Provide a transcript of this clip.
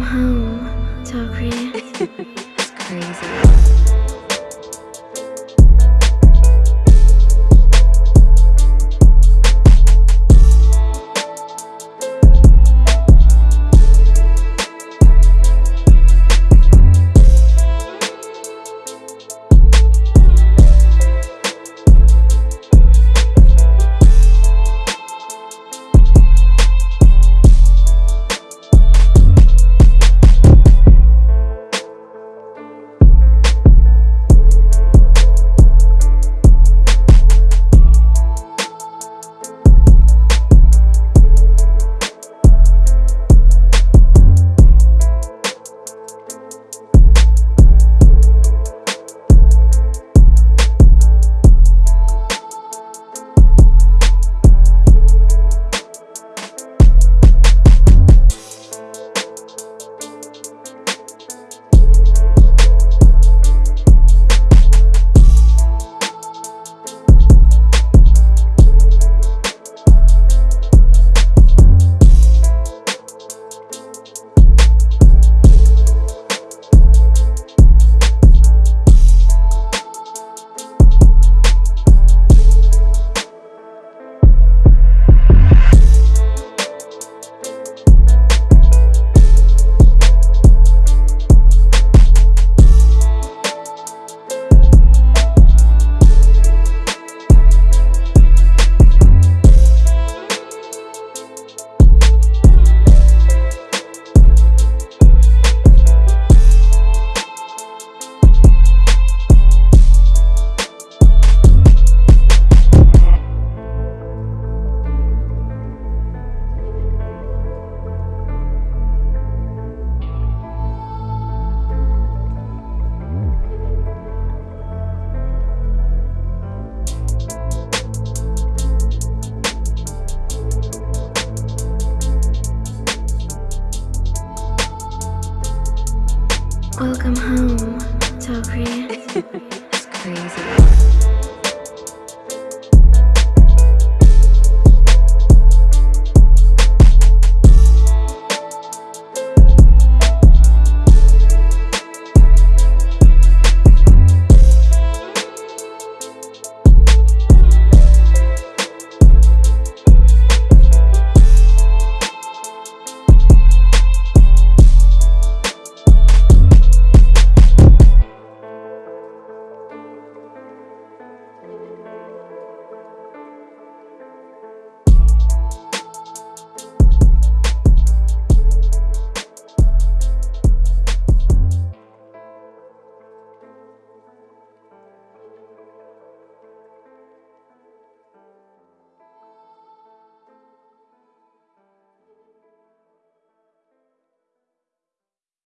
home, Tokri. It's crazy. Welcome home, Tokri.